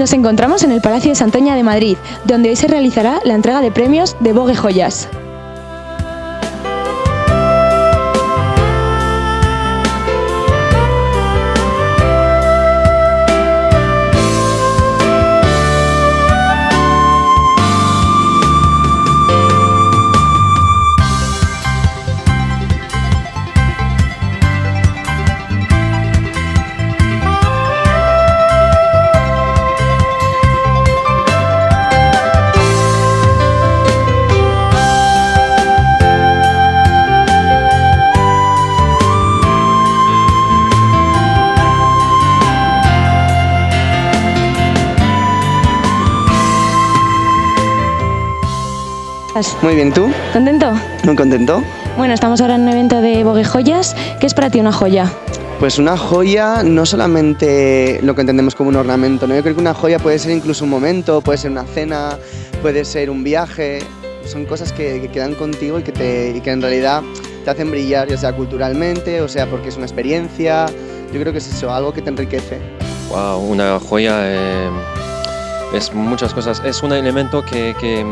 Nos encontramos en el Palacio de Santoña de Madrid, donde hoy se realizará la entrega de premios de Vogue Joyas. Muy bien, ¿tú? ¿Contento? Muy contento. Bueno, estamos ahora en un evento de Vogue Joyas. ¿Qué es para ti una joya? Pues una joya no solamente lo que entendemos como un ornamento, ¿no? Yo creo que una joya puede ser incluso un momento, puede ser una cena, puede ser un viaje. Son cosas que, quedan contigo y que, te, y que en realidad te hacen brillar, ya sea culturalmente, o sea porque es una experiencia. Yo creo que es eso, algo que te enriquece. Wow, una joya eh, es muchas cosas. Es un elemento que, que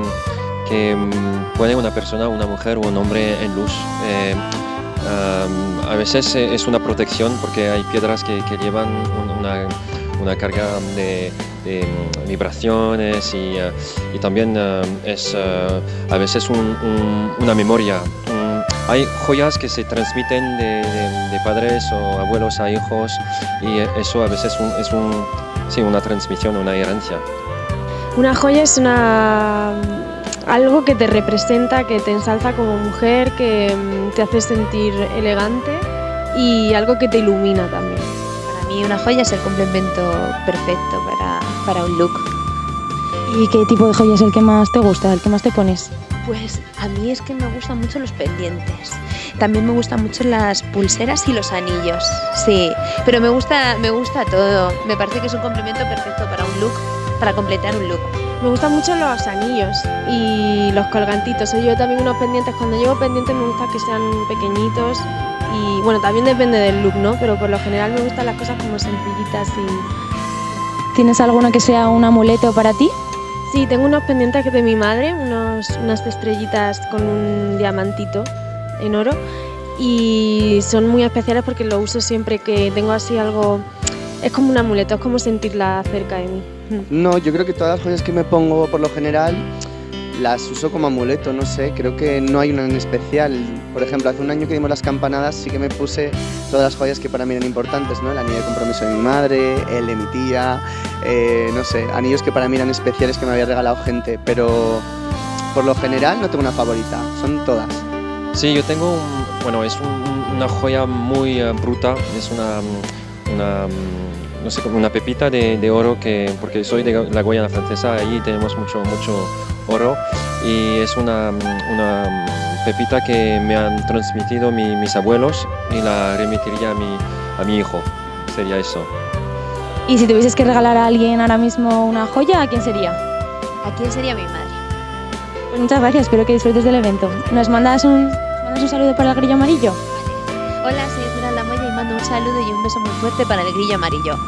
que mm, pone una persona, una mujer o un hombre en luz. Eh, a veces eh, es una protección porque hay piedras que, llevan una, una, carga de, mm, vibraciones y, eh, y también es a veces una memoria. Mm, hay joyas que se transmiten de, de, padres o abuelos a hijos y eso a veces es un, sí, una transmisión, una herencia. Una joya es una algo que te representa, que te ensalza como mujer, que mm, te hace sentir elegante y algo que te ilumina también. Para mí una joya es el complemento perfecto para, para un look. ¿Y qué tipo de joya es el que más te gusta, el que más te pones? Pues a mí es que me gustan mucho los pendientes. También me gustan mucho las pulseras y los anillos. Sí, pero me gusta, me gusta todo. Me parece que es un complemento perfecto para un look, para completar un look. Me gustan mucho los anillos y los colgantitos. Yo también unos pendientes. Cuando llevo pendientes me gusta que sean pequeñitos y bueno, también depende del look, ¿no? Pero por lo general me gustan las cosas como sencillitas y... ¿Tienes alguno que sea un amuleto para ti? Sí, tengo unos pendientes de mi madre, unos, unas estrellitas con un diamantito en oro y son muy especiales porque lo uso siempre que tengo así algo... Es como un amuleto, es como sentirla cerca de mí. No, yo creo que todas las joyas que me pongo por lo general las uso como amuleto, no sé, creo que no hay una en especial. Por ejemplo, hace un año que dimos las campanadas sí que me puse todas las joyas que para mí eran importantes, ¿no? El anillo de compromiso de mi madre, el de mi tía, eh, no sé, anillos que para mí eran especiales que me había regalado gente, pero por lo general no tengo una favorita, son todas. Sí, yo tengo, bueno, es una joya muy eh, bruta, es una, una no sé, como una pepita de, oro, que, porque soy de la Guayana francesa, ahí tenemos mucho, mucho oro y es una, una pepita que me han transmitido mis abuelos y la remitiría a mi, a mi hijo, sería eso. ¿Y si tuvieses que regalar a alguien ahora mismo una joya, a quién sería? ¿A quién sería mi madre? Pues muchas gracias, espero que disfrutes del evento. ¿Nos mandas un, mandas un saludo para el grillo amarillo? Hola, soy Esmeralda Moya y mando un saludo y un beso muy fuerte para el grillo amarillo.